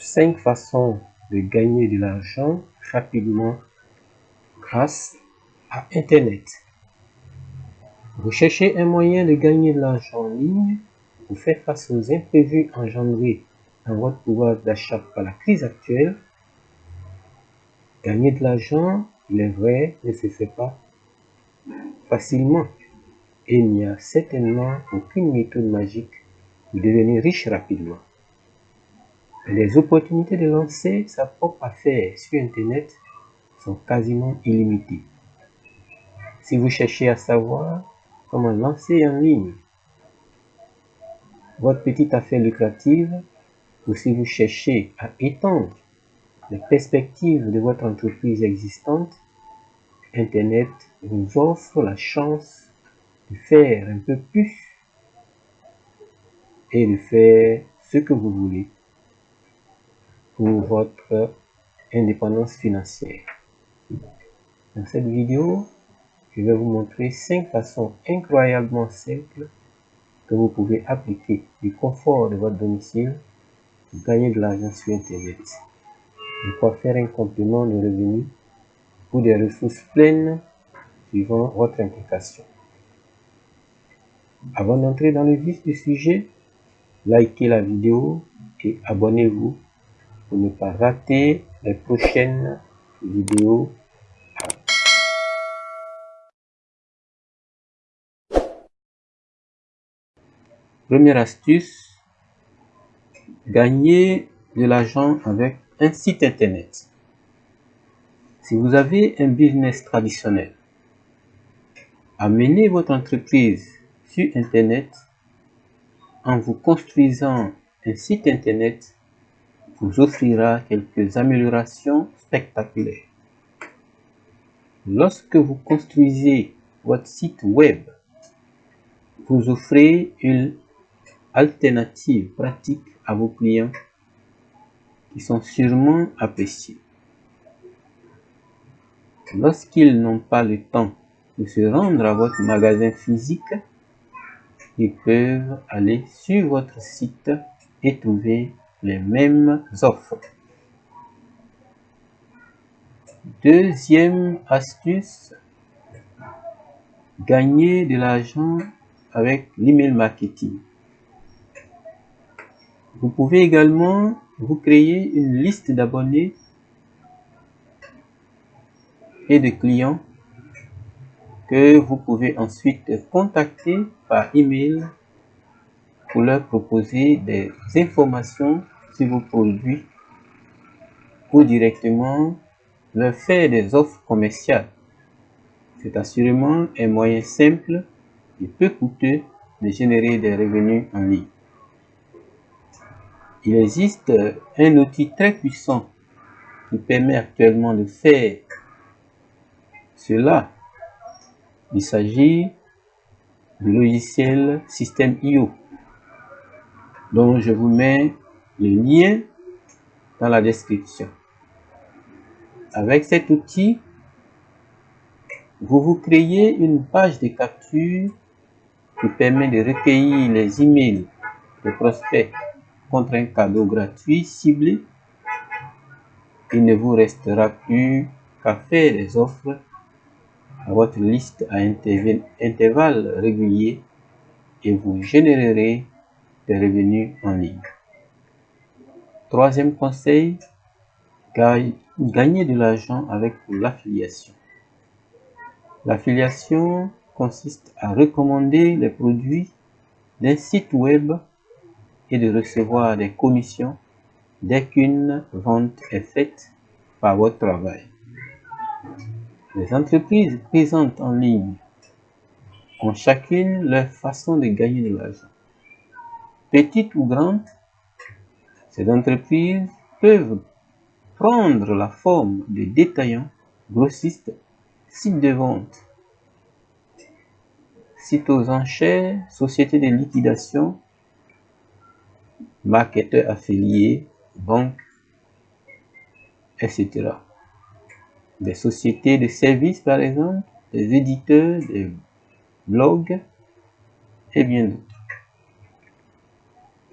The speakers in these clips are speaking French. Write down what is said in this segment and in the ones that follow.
5 façons de gagner de l'argent rapidement grâce à Internet. Vous cherchez un moyen de gagner de l'argent en ligne pour faire face aux imprévus engendrés dans votre pouvoir d'achat par la crise actuelle. Gagner de l'argent, il est vrai, ne se fait pas facilement. Et il n'y a certainement aucune méthode magique pour devenir riche rapidement. Les opportunités de lancer sa propre affaire sur Internet sont quasiment illimitées. Si vous cherchez à savoir comment lancer en ligne votre petite affaire lucrative ou si vous cherchez à étendre les perspectives de votre entreprise existante, Internet vous offre la chance de faire un peu plus et de faire ce que vous voulez votre indépendance financière. Dans cette vidéo, je vais vous montrer 5 façons incroyablement simples que vous pouvez appliquer du confort de votre domicile pour gagner de l'argent sur Internet. De quoi faire un complément de revenus ou des ressources pleines suivant votre implication. Avant d'entrer dans le vif du sujet, likez la vidéo et abonnez-vous ne pas rater les prochaines vidéos Première astuce, gagner de l'argent avec un site internet. Si vous avez un business traditionnel, amenez votre entreprise sur internet en vous construisant un site internet vous offrira quelques améliorations spectaculaires. Lorsque vous construisez votre site web, vous offrez une alternative pratique à vos clients qui sont sûrement appréciés. Lorsqu'ils n'ont pas le temps de se rendre à votre magasin physique, ils peuvent aller sur votre site et trouver les mêmes offres. Deuxième astuce, gagner de l'argent avec l'email marketing. Vous pouvez également vous créer une liste d'abonnés et de clients que vous pouvez ensuite contacter par email pour leur proposer des informations sur vos produits ou directement leur faire des offres commerciales. C'est assurément un moyen simple et peu coûteux de générer des revenus en ligne. Il existe un outil très puissant qui permet actuellement de faire cela. Il s'agit du logiciel System.io dont je vous mets le lien dans la description. Avec cet outil, vous vous créez une page de capture qui permet de recueillir les emails de prospects contre un cadeau gratuit ciblé, il ne vous restera plus qu'à faire des offres à votre liste à intervalles réguliers et vous générerez revenus en ligne. Troisième conseil, gagner de l'argent avec l'affiliation. L'affiliation consiste à recommander les produits d'un site web et de recevoir des commissions dès qu'une vente est faite par votre travail. Les entreprises présentes en ligne ont chacune leur façon de gagner de l'argent. Petites ou grandes, ces entreprises peuvent prendre la forme de détaillants, grossistes, sites de vente, sites aux enchères, sociétés de liquidation, marketeurs affiliés, banques, etc. Des sociétés de services, par exemple, des éditeurs, des blogs et bien d'autres.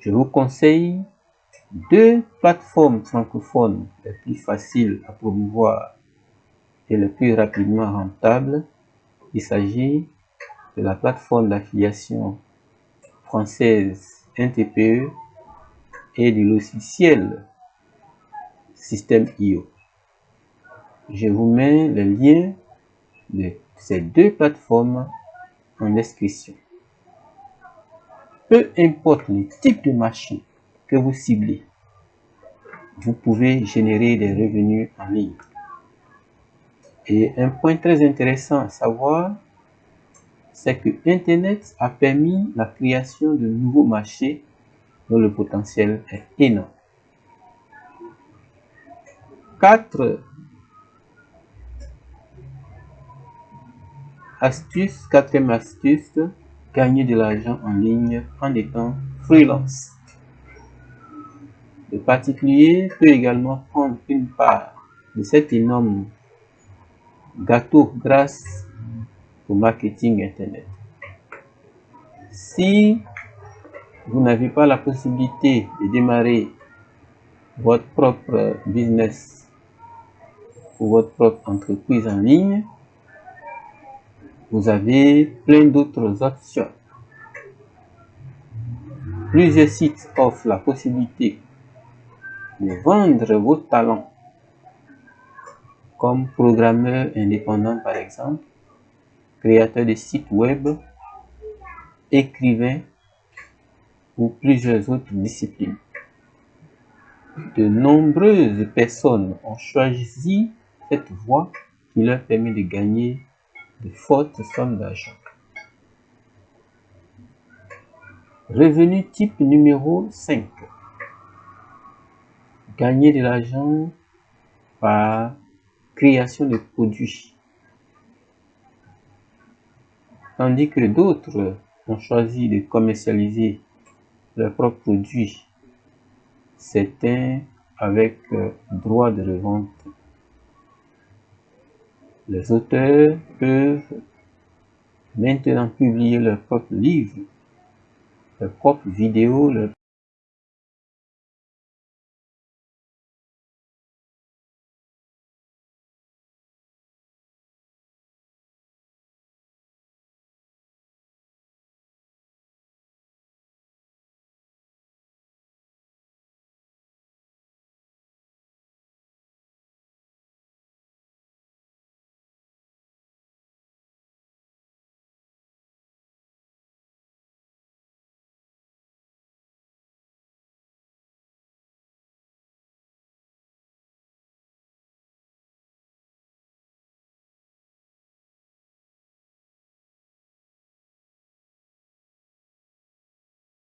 Je vous conseille deux plateformes francophones les plus faciles à promouvoir et les plus rapidement rentables. Il s'agit de la plateforme d'affiliation française NTPE et du logiciel Système IO. Je vous mets le lien de ces deux plateformes en description. Peu importe le type de marché que vous ciblez, vous pouvez générer des revenus en ligne. Et un point très intéressant à savoir, c'est que Internet a permis la création de nouveaux marchés dont le potentiel est énorme. Quatre astuces, quatrième astuce, gagner de l'argent en ligne en étant freelance. Le particulier peut également prendre une part de cet énorme gâteau grâce au marketing Internet. Si vous n'avez pas la possibilité de démarrer votre propre business ou votre propre entreprise en ligne, vous avez plein d'autres options. Plusieurs sites offrent la possibilité de vendre vos talents comme programmeur indépendant par exemple, créateur de sites web, écrivain ou plusieurs autres disciplines. De nombreuses personnes ont choisi cette voie qui leur permet de gagner de fortes sommes d'argent. Revenu type numéro 5. Gagner de l'argent par création de produits. Tandis que d'autres ont choisi de commercialiser leurs propres produits, certains avec euh, droit de revente les auteurs peuvent maintenant publier leurs propres livres, leurs propres vidéos, leurs